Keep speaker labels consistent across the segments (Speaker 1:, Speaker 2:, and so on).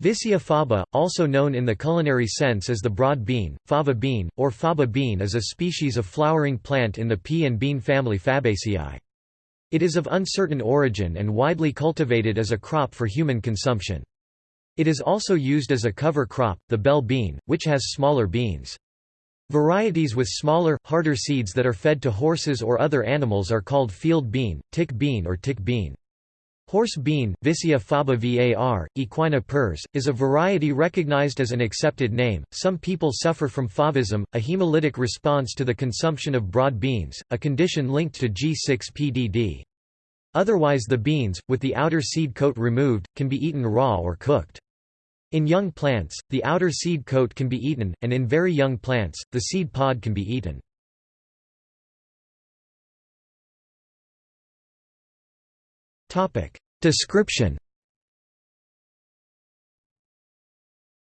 Speaker 1: Vicia faba, also known in the culinary sense as the broad bean, fava bean, or faba bean is a species of flowering plant in the pea and bean family Fabaceae. It is of uncertain origin and widely cultivated as a crop for human consumption. It is also used as a cover crop, the bell bean, which has smaller beans. Varieties with smaller, harder seeds that are fed to horses or other animals are called field bean, tick bean or tick bean. Horse bean, Vicia faba var, equina pers, is a variety recognized as an accepted name. Some people suffer from favism, a hemolytic response to the consumption of broad beans, a condition linked to G6-PDD. Otherwise the beans, with the outer seed coat removed, can be eaten raw or cooked. In young plants, the outer seed coat can be eaten, and in very young plants, the seed pod can be eaten. Description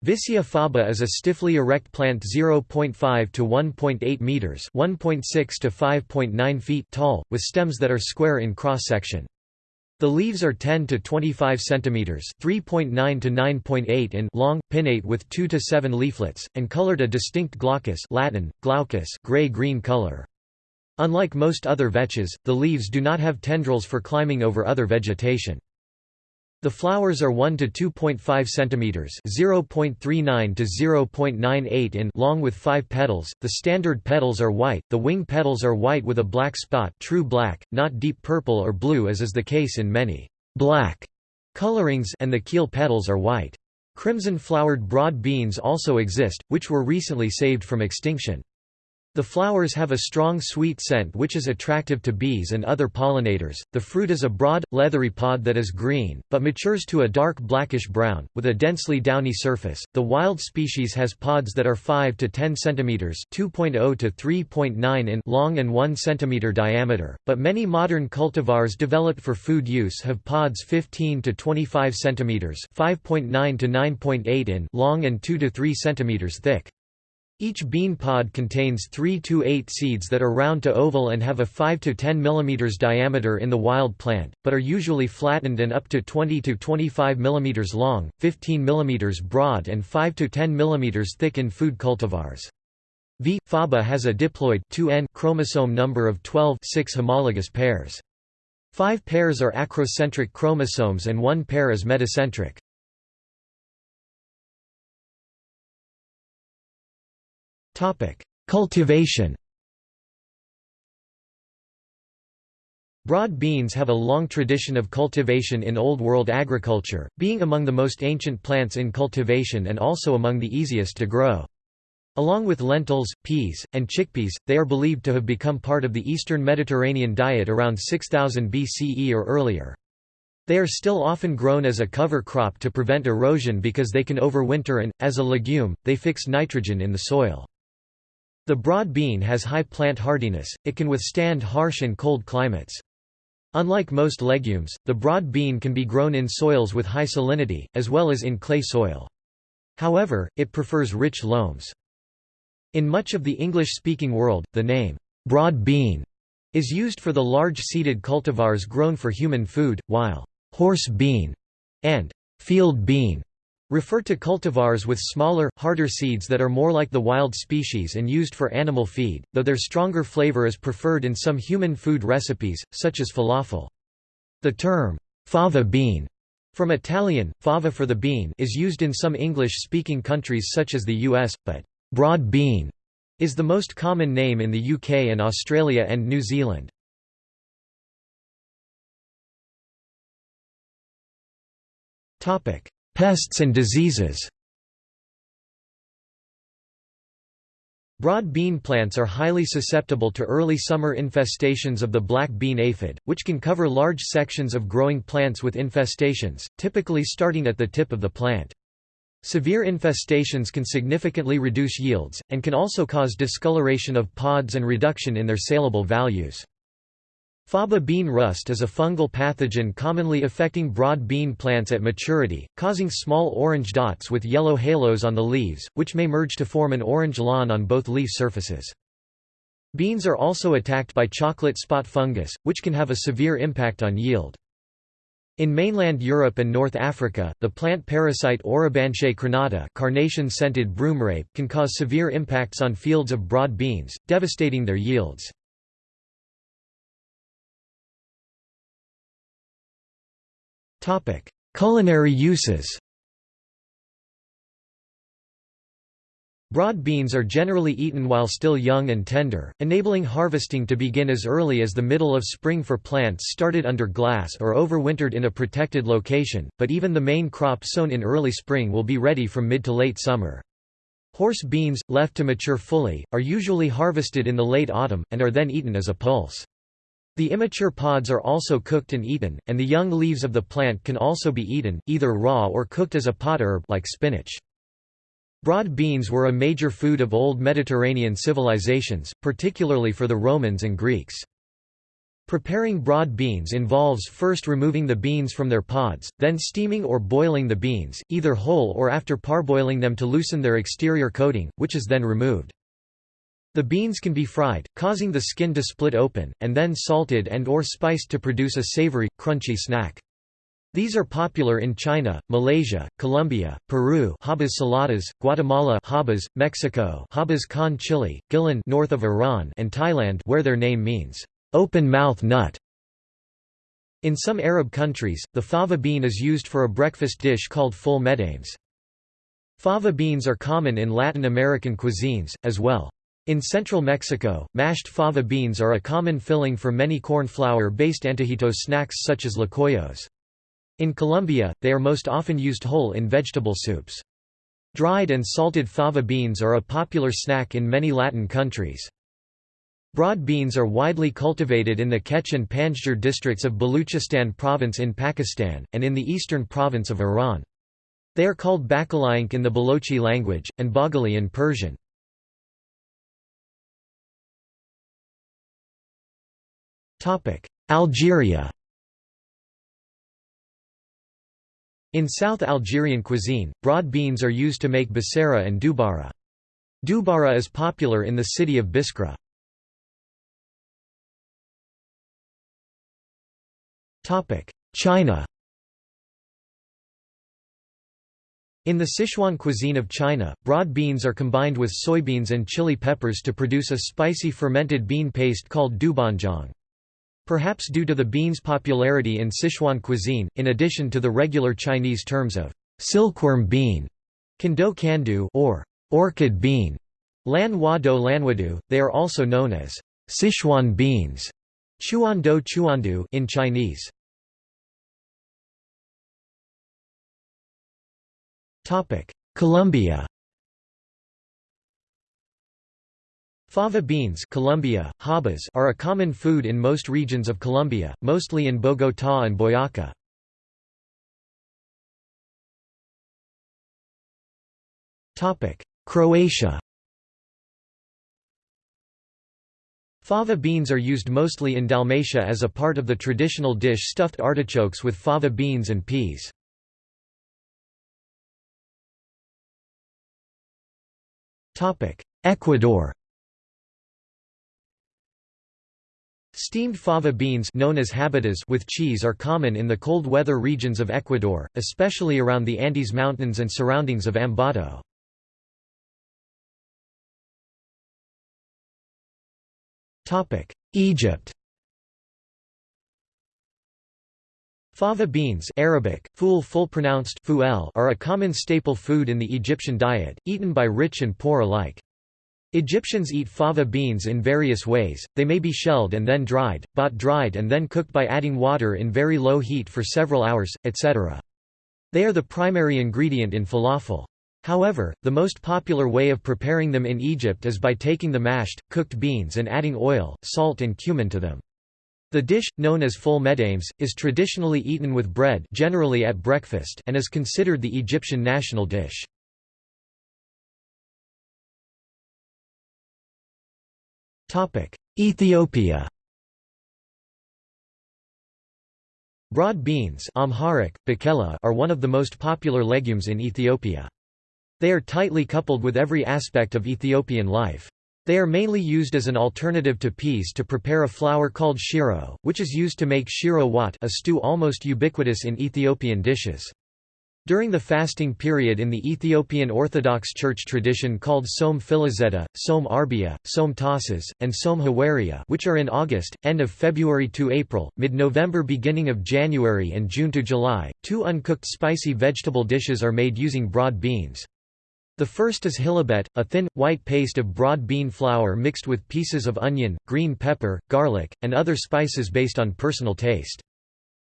Speaker 1: Vicia faba is a stiffly erect plant 0.5 to 1.8 meters, 1.6 to 5.9 feet tall, with stems that are square in cross section. The leaves are 10 to 25 centimeters, 3.9 to 9.8 in long, pinnate with 2 to 7 leaflets, and colored a distinct glaucous Latin, glaucus gray-green color. Unlike most other vetches, the leaves do not have tendrils for climbing over other vegetation. The flowers are 1 to 2.5 centimeters, 0.39 to 0.98 in long with 5 petals. The standard petals are white. The wing petals are white with a black spot, true black, not deep purple or blue as is the case in many black colorings, and the keel petals are white. Crimson flowered broad beans also exist, which were recently saved from extinction. The flowers have a strong sweet scent which is attractive to bees and other pollinators. The fruit is a broad, leathery pod that is green, but matures to a dark blackish brown, with a densely downy surface. The wild species has pods that are 5 to 10 cm (2.0 to 3.9 in) long and 1 cm diameter, but many modern cultivars developed for food use have pods 15 to 25 cm (5.9 to 9.8 in) long and 2 to 3 cm thick. Each bean pod contains 3 to 8 seeds that are round to oval and have a 5 to 10 mm diameter in the wild plant, but are usually flattened and up to 20 to 25 mm long, 15 mm broad and 5 to 10 mm thick in food cultivars. V. faba has a diploid 2N chromosome number of 12 6 homologous pairs. Five pairs are acrocentric chromosomes and one pair is metacentric. Cultivation Broad beans have a long tradition of cultivation in Old World agriculture, being among the most ancient plants in cultivation and also among the easiest to grow. Along with lentils, peas, and chickpeas, they are believed to have become part of the Eastern Mediterranean diet around 6000 BCE or earlier. They are still often grown as a cover crop to prevent erosion because they can overwinter and, as a legume, they fix nitrogen in the soil. The broad bean has high plant hardiness, it can withstand harsh and cold climates. Unlike most legumes, the broad bean can be grown in soils with high salinity, as well as in clay soil. However, it prefers rich loams. In much of the English-speaking world, the name, broad bean, is used for the large seeded cultivars grown for human food, while horse bean and field bean Refer to cultivars with smaller, harder seeds that are more like the wild species and used for animal feed, though their stronger flavor is preferred in some human food recipes, such as falafel. The term, fava bean, from Italian, fava for the bean is used in some English-speaking countries such as the US, but broad bean is the most common name in the UK and Australia and New Zealand. Topic: Pests and diseases Broad bean plants are highly susceptible to early summer infestations of the black bean aphid, which can cover large sections of growing plants with infestations, typically starting at the tip of the plant. Severe infestations can significantly reduce yields, and can also cause discoloration of pods and reduction in their saleable values. Faba bean rust is a fungal pathogen commonly affecting broad bean plants at maturity, causing small orange dots with yellow halos on the leaves, which may merge to form an orange lawn on both leaf surfaces. Beans are also attacked by chocolate spot fungus, which can have a severe impact on yield. In mainland Europe and North Africa, the plant parasite Orobanche crenata carnation-scented broomrape can cause severe impacts on fields of broad beans, devastating their yields. Culinary uses Broad beans are generally eaten while still young and tender, enabling harvesting to begin as early as the middle of spring for plants started under glass or overwintered in a protected location, but even the main crop sown in early spring will be ready from mid to late summer. Horse beans, left to mature fully, are usually harvested in the late autumn, and are then eaten as a pulse. The immature pods are also cooked and eaten, and the young leaves of the plant can also be eaten, either raw or cooked as a pot herb like spinach. Broad beans were a major food of old Mediterranean civilizations, particularly for the Romans and Greeks. Preparing broad beans involves first removing the beans from their pods, then steaming or boiling the beans, either whole or after parboiling them to loosen their exterior coating, which is then removed. The beans can be fried, causing the skin to split open, and then salted and or spiced to produce a savory, crunchy snack. These are popular in China, Malaysia, Colombia, Peru habas saladas, Guatemala habas, Mexico habas con chili, Guilan north of Iran and Thailand where their name means, open-mouth nut. In some Arab countries, the fava bean is used for a breakfast dish called full medames. Fava beans are common in Latin American cuisines, as well. In central Mexico, mashed fava beans are a common filling for many corn flour-based antojitos snacks such as tlacoyos. In Colombia, they are most often used whole in vegetable soups. Dried and salted fava beans are a popular snack in many Latin countries. Broad beans are widely cultivated in the Kech and Panjgur districts of Baluchistan province in Pakistan, and in the eastern province of Iran. They are called bakalayink in the Balochi language, and bagali in Persian. Algeria In South Algerian cuisine, broad beans are used to make basara and doubara. Doubara is popular in the city of Biskra. China In the Sichuan cuisine of China, broad beans are combined with soybeans and chili peppers to produce a spicy fermented bean paste called doubanjiang. Perhaps due to the bean's popularity in Sichuan cuisine, in addition to the regular Chinese terms of silkworm bean, kando kandu or orchid bean, lan hua do lanwadu, they are also known as Sichuan beans, chuando chuandu in Chinese. Topic: Colombia Fava beans Colombia, habas are a common food in most regions of Colombia, mostly in Bogotá and Boyacá. Croatia Fava beans are used mostly in Dalmatia as a part of the traditional dish stuffed artichokes with fava beans and peas. Ecuador Steamed fava beans known as habitas with cheese are common in the cold weather regions of Ecuador, especially around the Andes Mountains and surroundings of Ambato. Egypt Fava beans Arabic, ful full pronounced are a common staple food in the Egyptian diet, eaten by rich and poor alike. Egyptians eat fava beans in various ways, they may be shelled and then dried, bought dried and then cooked by adding water in very low heat for several hours, etc. They are the primary ingredient in falafel. However, the most popular way of preparing them in Egypt is by taking the mashed, cooked beans and adding oil, salt and cumin to them. The dish, known as full medames, is traditionally eaten with bread generally at breakfast and is considered the Egyptian national dish. Ethiopia Broad beans Amharic, are one of the most popular legumes in Ethiopia. They are tightly coupled with every aspect of Ethiopian life. They are mainly used as an alternative to peas to prepare a flour called shiro, which is used to make shiro wat a stew almost ubiquitous in Ethiopian dishes. During the fasting period in the Ethiopian Orthodox Church tradition called Som Filizeta, Som Arbia, Som Tasas, and Som Hawaria which are in August, end of February to April, mid-November beginning of January and June to July, two uncooked spicy vegetable dishes are made using broad beans. The first is hilabet, a thin, white paste of broad bean flour mixed with pieces of onion, green pepper, garlic, and other spices based on personal taste.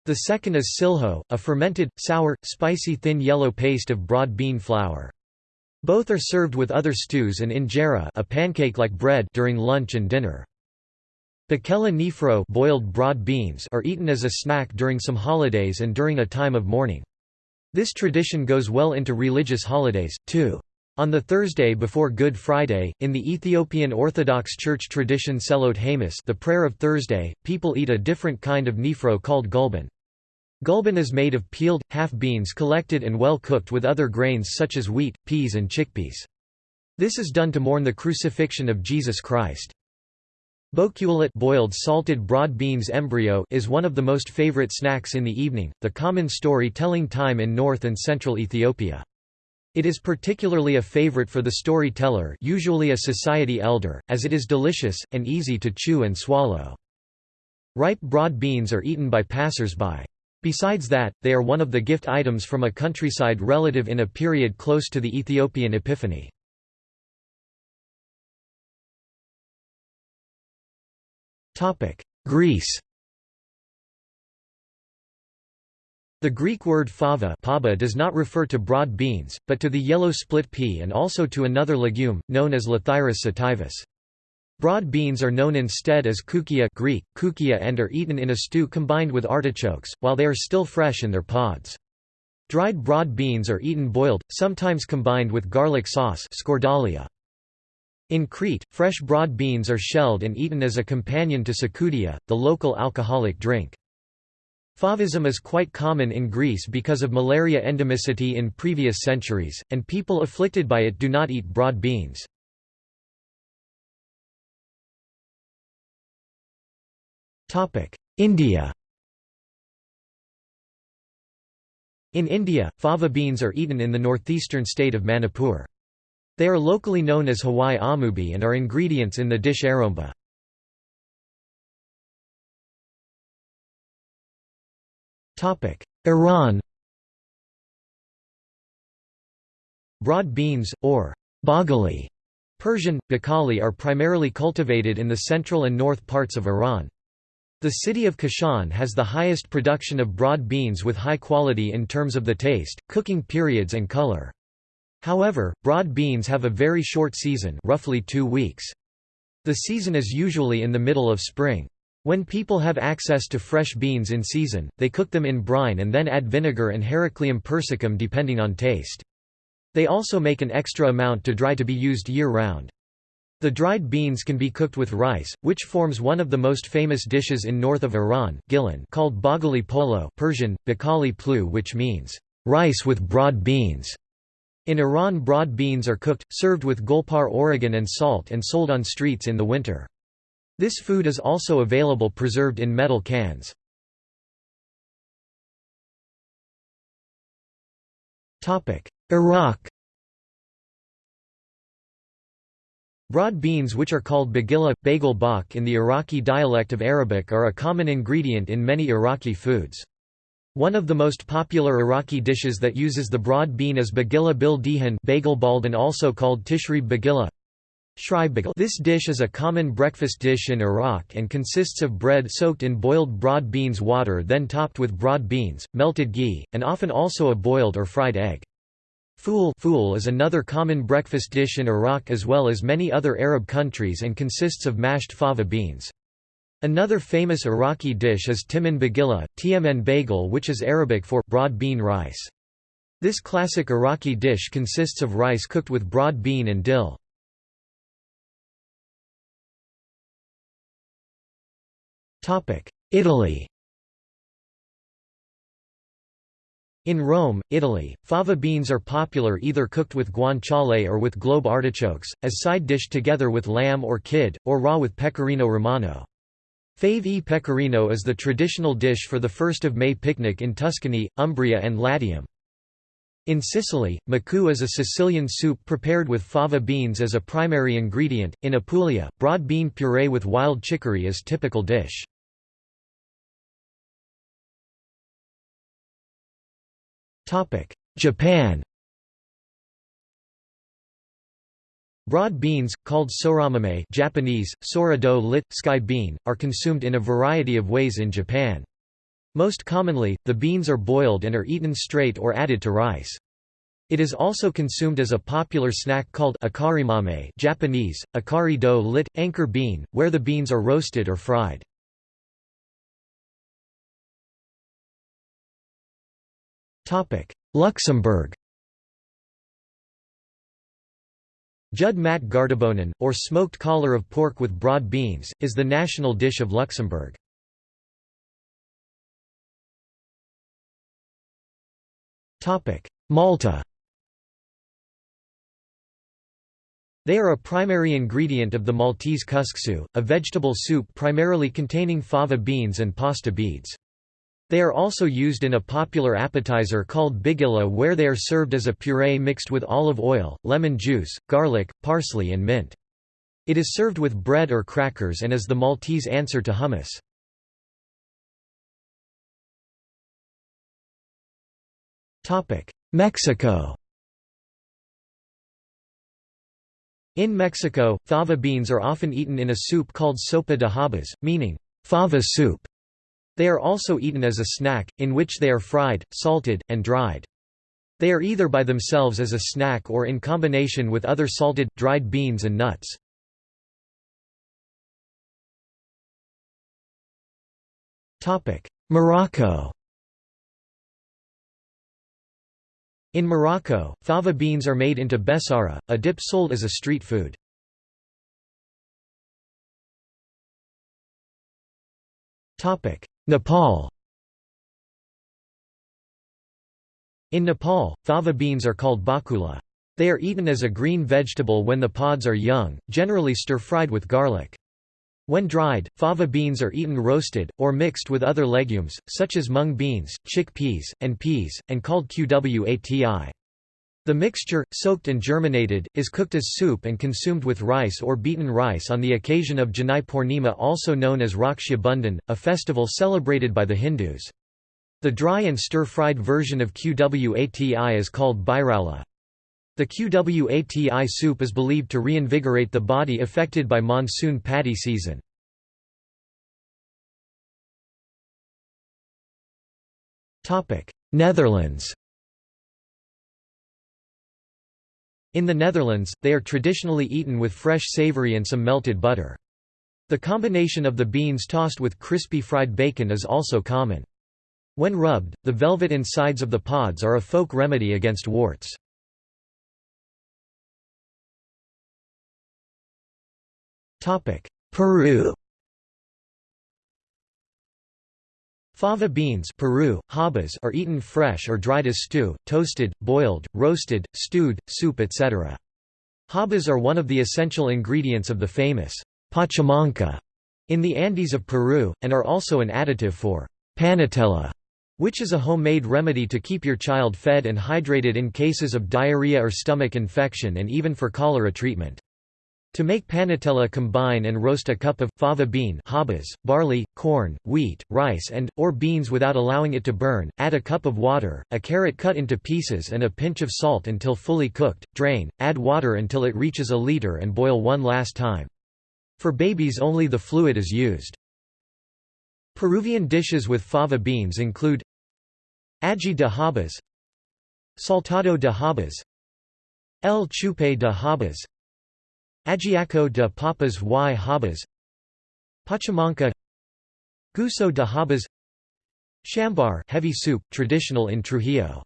Speaker 1: The second is silho, a fermented, sour, spicy thin yellow paste of broad bean flour. Both are served with other stews and injera a pancake-like bread during lunch and dinner. Bakela nifro boiled broad beans are eaten as a snack during some holidays and during a time of mourning. This tradition goes well into religious holidays, too. On the Thursday before Good Friday, in the Ethiopian Orthodox Church tradition Selot Hamus the prayer of Thursday, people eat a different kind of nifro called gulban. Gulban is made of peeled, half beans collected and well cooked with other grains such as wheat, peas and chickpeas. This is done to mourn the crucifixion of Jesus Christ. Bokulet boiled salted broad beans embryo is one of the most favorite snacks in the evening, the common story-telling time in north and central Ethiopia. It is particularly a favorite for the storyteller usually a society elder, as it is delicious, and easy to chew and swallow. Ripe broad beans are eaten by passers-by. Besides that, they are one of the gift items from a countryside relative in a period close to the Ethiopian Epiphany. Greece The Greek word fava paba does not refer to broad beans, but to the yellow split pea and also to another legume, known as Lathyrus sativus. Broad beans are known instead as koukia Greek, koukia and are eaten in a stew combined with artichokes, while they are still fresh in their pods. Dried broad beans are eaten boiled, sometimes combined with garlic sauce skordalia. In Crete, fresh broad beans are shelled and eaten as a companion to tsikoudia, the local alcoholic drink. Favism is quite common in Greece because of malaria endemicity in previous centuries, and people afflicted by it do not eat broad beans. India In India, fava beans are eaten in the northeastern state of Manipur. They are locally known as Hawai amubi and are ingredients in the dish aromba. Iran Broad beans, or bagali, Persian, bakali are primarily cultivated in the central and north parts of Iran. The city of Kashan has the highest production of broad beans with high quality in terms of the taste, cooking periods and color. However, broad beans have a very short season roughly two weeks. The season is usually in the middle of spring. When people have access to fresh beans in season, they cook them in brine and then add vinegar and Heracleum persicum depending on taste. They also make an extra amount to dry to be used year-round. The dried beans can be cooked with rice, which forms one of the most famous dishes in north of Iran Gilan called bagali polo Persian, bakali plu which means, rice with broad beans. In Iran broad beans are cooked, served with golpar Oregon and salt and sold on streets in the winter. This food is also available preserved in metal cans. Iraq Broad beans which are called bagilla, bagel bak in the Iraqi dialect of Arabic are a common ingredient in many Iraqi foods. One of the most popular Iraqi dishes that uses the broad bean is bagilla bil dihan bagel baldan also called tishri bagilla this dish is a common breakfast dish in Iraq and consists of bread soaked in boiled broad beans water then topped with broad beans, melted ghee, and often also a boiled or fried egg. Fool, fool is another common breakfast dish in Iraq as well as many other Arab countries and consists of mashed fava beans. Another famous Iraqi dish is timan bagilla, tmn bagel which is Arabic for broad bean rice. This classic Iraqi dish consists of rice cooked with broad bean and dill. Italy In Rome, Italy, fava beans are popular either cooked with guanciale or with globe artichokes, as side dish together with lamb or kid, or raw with pecorino romano. Fave e pecorino is the traditional dish for the 1st of May picnic in Tuscany, Umbria and Latium. In Sicily, macu is a Sicilian soup prepared with fava beans as a primary ingredient. In Apulia, broad bean puree with wild chicory is typical dish. Japan Broad beans, called soramame Japanese, sorado lit, sky bean, are consumed in a variety of ways in Japan. Most commonly, the beans are boiled and are eaten straight or added to rice. It is also consumed as a popular snack called akarimame Japanese, akari do lit, anchor bean, where the beans are roasted or fried. Luxembourg Judd mat gaardebounen, or smoked collar of pork with broad beans, is the national dish of Luxembourg. Malta They are a primary ingredient of the Maltese couscous, a vegetable soup primarily containing fava beans and pasta beads. They are also used in a popular appetizer called bigilla where they are served as a puree mixed with olive oil, lemon juice, garlic, parsley and mint. It is served with bread or crackers and is the Maltese answer to hummus. Mexico In Mexico, fava beans are often eaten in a soup called sopa de habas, meaning, fava soup. They are also eaten as a snack, in which they are fried, salted, and dried. They are either by themselves as a snack or in combination with other salted, dried beans and nuts. Morocco In Morocco, fava beans are made into besara, a dip sold as a street food. Nepal In Nepal, fava beans are called bakula. They are eaten as a green vegetable when the pods are young, generally stir-fried with garlic. When dried, fava beans are eaten roasted, or mixed with other legumes, such as mung beans, chickpeas, and peas, and called kwati. The mixture, soaked and germinated, is cooked as soup and consumed with rice or beaten rice on the occasion of Janai Purnima also known as Raksha Bandhan, a festival celebrated by the Hindus. The dry and stir-fried version of kwati is called bairala. The kwati soup is believed to reinvigorate the body affected by monsoon paddy season. Netherlands In the Netherlands, they are traditionally eaten with fresh savory and some melted butter. The combination of the beans tossed with crispy fried bacon is also common. When rubbed, the velvet insides of the pods are a folk remedy against warts. Peru Fava beans Peru, habas are eaten fresh or dried as stew, toasted, boiled, roasted, stewed, soup etc. Habas are one of the essential ingredients of the famous pachamanca in the Andes of Peru, and are also an additive for panetella, which is a homemade remedy to keep your child fed and hydrated in cases of diarrhea or stomach infection and even for cholera treatment. To make panetella combine and roast a cup of, fava bean habas, barley, corn, wheat, rice and, or beans without allowing it to burn, add a cup of water, a carrot cut into pieces and a pinch of salt until fully cooked, drain, add water until it reaches a liter and boil one last time. For babies only the fluid is used. Peruvian dishes with fava beans include Ají de habas Saltado de habas El chupe de habas Ajiaco de papas y habas Pachamanca Guiso de habas Chambar heavy soup, traditional in Trujillo.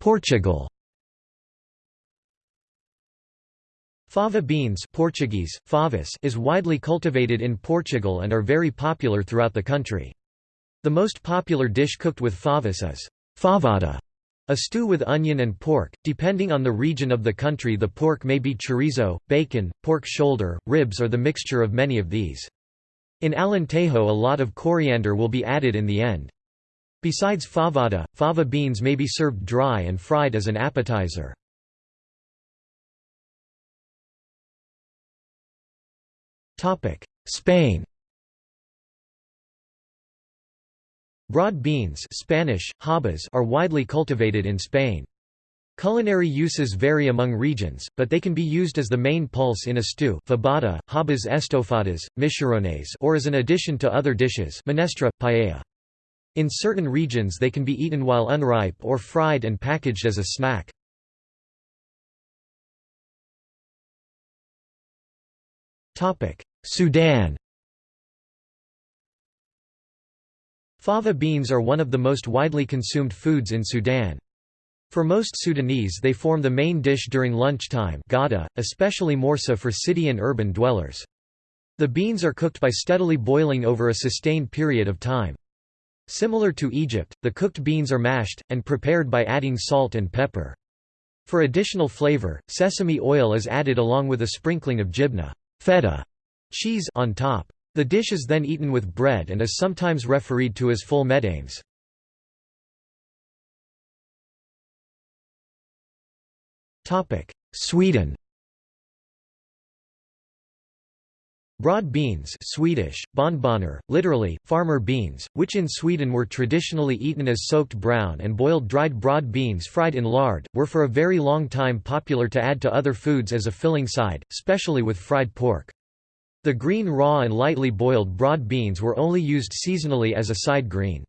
Speaker 1: Portugal Fava beans Portuguese, favas is widely cultivated in Portugal and are very popular throughout the country. The most popular dish cooked with favas is favada, a stew with onion and pork. Depending on the region of the country the pork may be chorizo, bacon, pork shoulder, ribs or the mixture of many of these. In Alentejo a lot of coriander will be added in the end. Besides favada, fava beans may be served dry and fried as an appetizer. Spain Broad beans Spanish, habas are widely cultivated in Spain. Culinary uses vary among regions, but they can be used as the main pulse in a stew fabada, habas estofadas, michorones or as an addition to other dishes menestra, paella. In certain regions they can be eaten while unripe or fried and packaged as a snack. Sudan Fava beans are one of the most widely consumed foods in Sudan. For most Sudanese they form the main dish during lunchtime gada, especially morsa for city and urban dwellers. The beans are cooked by steadily boiling over a sustained period of time. Similar to Egypt, the cooked beans are mashed, and prepared by adding salt and pepper. For additional flavor, sesame oil is added along with a sprinkling of jibna feta cheese on top. The dish is then eaten with bread and is sometimes refereed to as full medames. Sweden Broad beans Swedish, bondbönor, literally, farmer beans, which in Sweden were traditionally eaten as soaked brown and boiled dried broad beans fried in lard, were for a very long time popular to add to other foods as a filling side, especially with fried pork. The green raw and lightly boiled broad beans were only used seasonally as a side green.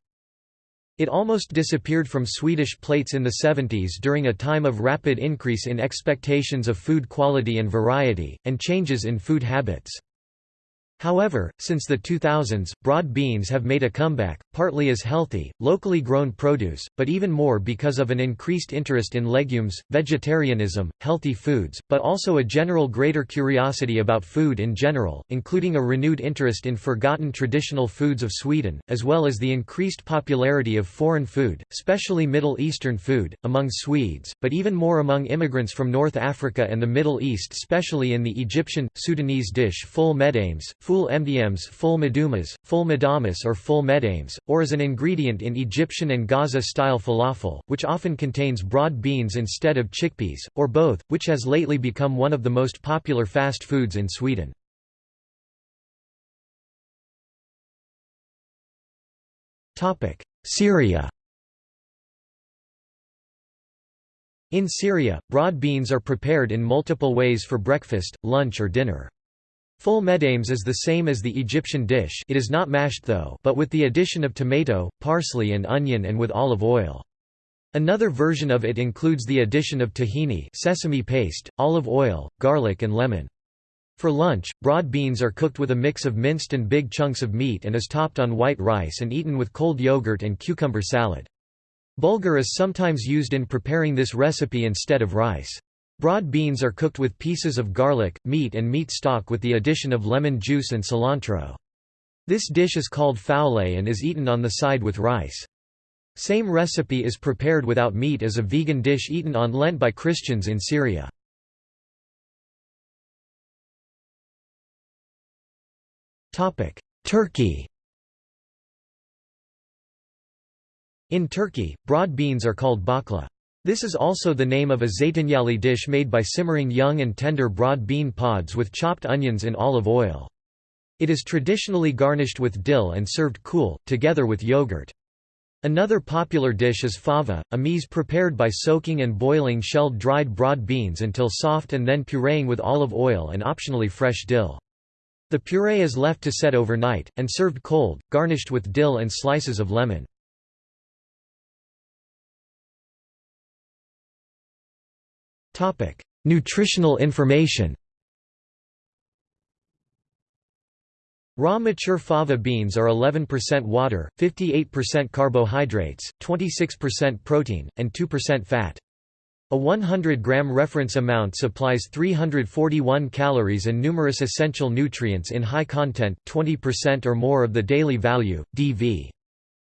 Speaker 1: It almost disappeared from Swedish plates in the 70s during a time of rapid increase in expectations of food quality and variety, and changes in food habits. However, since the 2000s, broad beans have made a comeback, partly as healthy, locally grown produce, but even more because of an increased interest in legumes, vegetarianism, healthy foods, but also a general greater curiosity about food in general, including a renewed interest in forgotten traditional foods of Sweden, as well as the increased popularity of foreign food, especially Middle Eastern food, among Swedes, but even more among immigrants from North Africa and the Middle East especially in the Egyptian, Sudanese dish full medames, full mdms full medumas, full medamas or full medames, or as an ingredient in Egyptian and Gaza-style falafel, which often contains broad beans instead of chickpeas, or both, which has lately become one of the most popular fast foods in Sweden. Syria In Syria, broad beans are prepared in multiple ways for breakfast, lunch or dinner. Full medames is the same as the Egyptian dish it is not mashed though but with the addition of tomato, parsley and onion and with olive oil. Another version of it includes the addition of tahini sesame paste, olive oil, garlic and lemon. For lunch, broad beans are cooked with a mix of minced and big chunks of meat and is topped on white rice and eaten with cold yogurt and cucumber salad. Bulgur is sometimes used in preparing this recipe instead of rice. Broad beans are cooked with pieces of garlic, meat and meat stock with the addition of lemon juice and cilantro. This dish is called faouleh and is eaten on the side with rice. Same recipe is prepared without meat as a vegan dish eaten on Lent by Christians in Syria. Turkey In Turkey, broad beans are called bakla. This is also the name of a zeytinyali dish made by simmering young and tender broad bean pods with chopped onions in olive oil. It is traditionally garnished with dill and served cool, together with yogurt. Another popular dish is fava, a meze prepared by soaking and boiling shelled dried broad beans until soft and then pureeing with olive oil and optionally fresh dill. The puree is left to set overnight, and served cold, garnished with dill and slices of lemon. Nutritional information Raw mature fava beans are 11% water, 58% carbohydrates, 26% protein, and 2% fat. A 100-gram reference amount supplies 341 calories and numerous essential nutrients in high content 20% or more of the daily value, DV.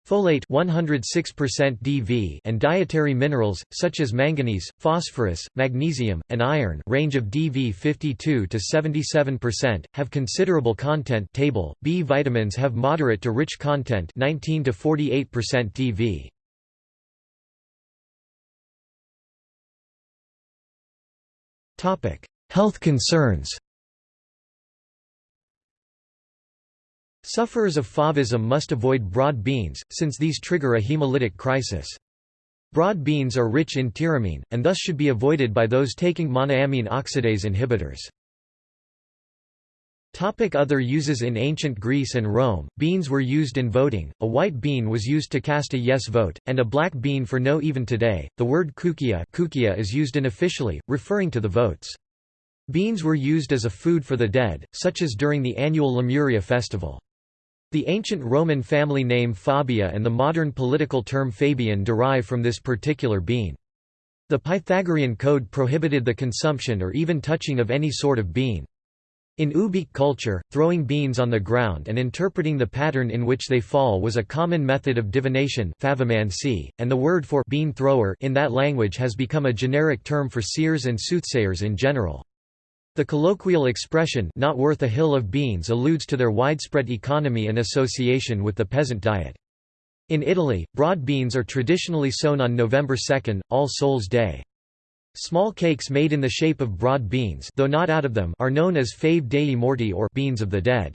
Speaker 1: Folate 106% DV and dietary minerals, such as manganese, phosphorus, magnesium, and iron range of DV 52 to 77%, have considerable content table. B vitamins have moderate to rich content 19 to 48% DV. Topic: Health concerns Sufferers of favism must avoid broad beans, since these trigger a hemolytic crisis. Broad beans are rich in tyramine, and thus should be avoided by those taking monoamine oxidase inhibitors. Other uses In ancient Greece and Rome, beans were used in voting, a white bean was used to cast a yes vote, and a black bean for no even today. The word kukia, kukia is used unofficially, referring to the votes. Beans were used as a food for the dead, such as during the annual Lemuria festival. The ancient Roman family name Fabia and the modern political term Fabian derive from this particular bean. The Pythagorean code prohibited the consumption or even touching of any sort of bean. In Ubykh culture, throwing beans on the ground and interpreting the pattern in which they fall was a common method of divination and the word for bean thrower in that language has become a generic term for seers and soothsayers in general. The colloquial expression not worth a hill of beans alludes to their widespread economy and association with the peasant diet. In Italy, broad beans are traditionally sown on November 2, All Souls' Day. Small cakes made in the shape of broad beans though not out of them are known as fave dei morti or beans of the dead.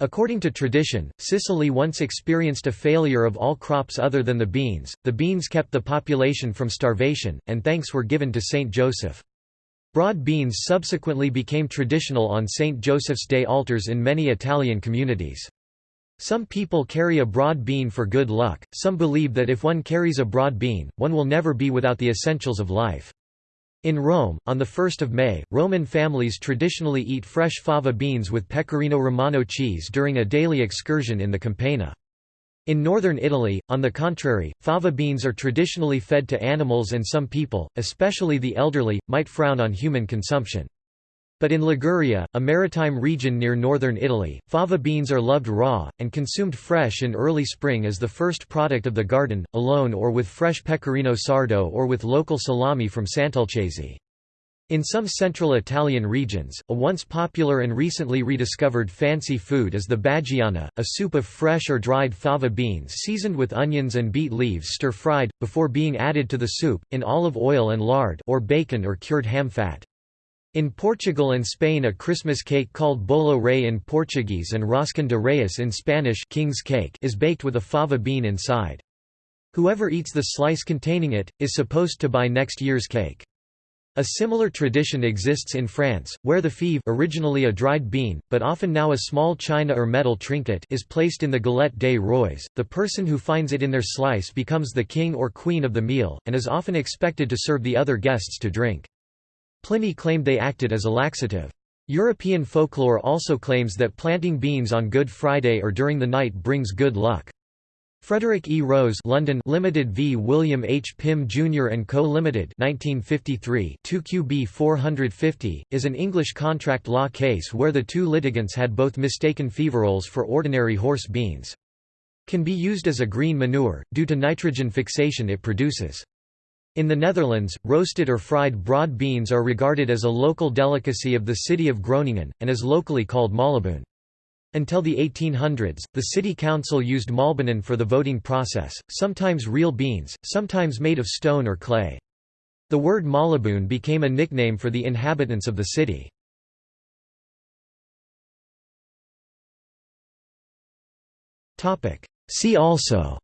Speaker 1: According to tradition, Sicily once experienced a failure of all crops other than the beans, the beans kept the population from starvation, and thanks were given to Saint Joseph. Broad beans subsequently became traditional on Saint Joseph's Day altars in many Italian communities. Some people carry a broad bean for good luck, some believe that if one carries a broad bean, one will never be without the essentials of life. In Rome, on 1 May, Roman families traditionally eat fresh fava beans with pecorino romano cheese during a daily excursion in the Campagna. In northern Italy, on the contrary, fava beans are traditionally fed to animals and some people, especially the elderly, might frown on human consumption. But in Liguria, a maritime region near northern Italy, fava beans are loved raw, and consumed fresh in early spring as the first product of the garden, alone or with fresh pecorino sardo or with local salami from Sant'Olcese. In some central Italian regions, a once popular and recently rediscovered fancy food is the baggiana, a soup of fresh or dried fava beans seasoned with onions and beet leaves stir-fried, before being added to the soup, in olive oil and lard or bacon or cured ham fat. In Portugal and Spain a Christmas cake called bolo rei in Portuguese and roscón de Reyes in Spanish King's cake is baked with a fava bean inside. Whoever eats the slice containing it, is supposed to buy next year's cake. A similar tradition exists in France, where the fève originally a dried bean, but often now a small china or metal trinket is placed in the galette des rois. The person who finds it in their slice becomes the king or queen of the meal, and is often expected to serve the other guests to drink. Pliny claimed they acted as a laxative. European folklore also claims that planting beans on Good Friday or during the night brings good luck. Frederick E. Rose London Limited v William H. Pim Jr. & Co. Limited 1953 2QB 450, is an English contract law case where the two litigants had both mistaken feverols for ordinary horse beans. Can be used as a green manure, due to nitrogen fixation it produces. In the Netherlands, roasted or fried broad beans are regarded as a local delicacy of the city of Groningen, and is locally called malibaan. Until the 1800s, the city council used malbanen for the voting process, sometimes real beans, sometimes made of stone or clay. The word maliboon became a nickname for the inhabitants of the city. See also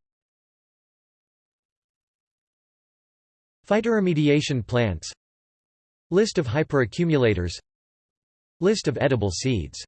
Speaker 1: Phytoremediation plants List of hyperaccumulators List of edible seeds